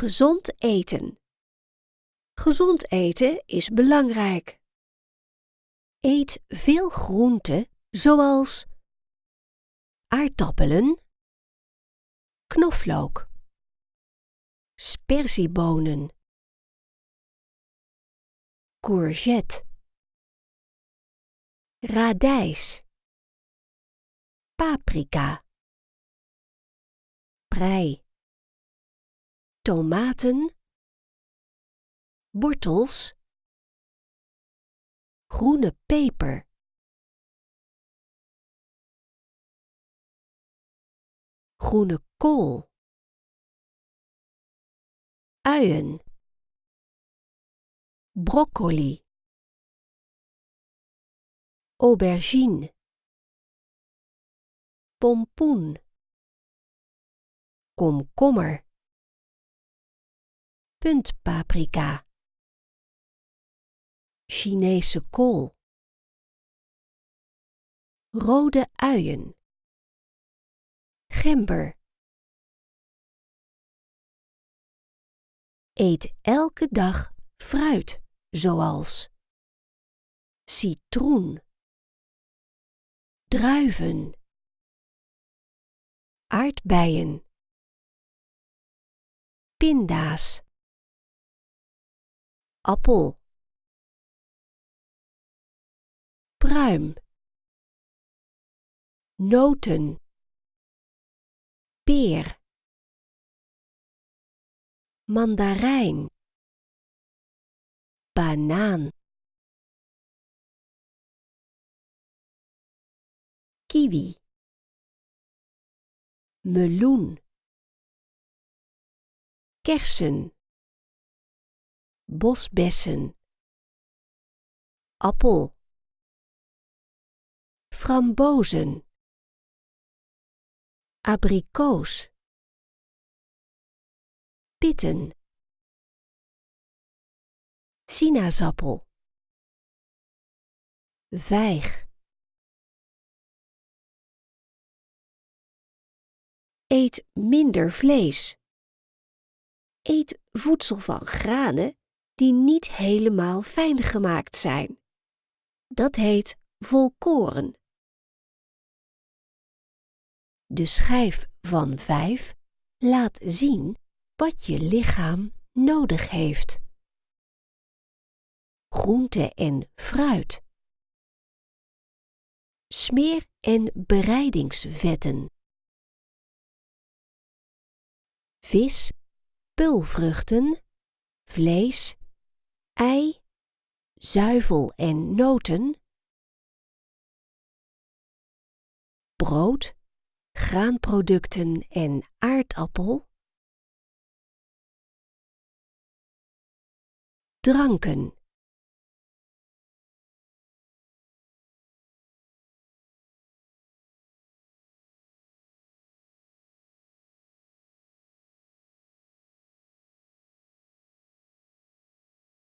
Gezond eten. Gezond eten is belangrijk. Eet veel groenten zoals aardappelen, knoflook, sperziebonen, courgette, radijs, paprika, prei, tomaten, wortels, groene peper. Groene kool. Uien. Broccoli. Aubergine. Pompoen. Komkommer. Puntpaprika. Chinese kool. Rode uien. Gember. Eet elke dag fruit, zoals citroen, druiven, aardbeien, pinda's, appel, pruim, noten, peer, mandarijn, banaan, kiwi, meloen, kersen, bosbessen, appel, frambozen, abrikoos, pitten, sinaasappel, vijg. Eet minder vlees. Eet voedsel van granen die niet helemaal fijn gemaakt zijn. Dat heet volkoren. De schijf van 5 laat zien wat je lichaam nodig heeft. Groente en fruit. Smeer- en bereidingsvetten. Vis, pulvruchten, vlees, ei, zuivel en noten. Brood, graanproducten en aardappel. Dranken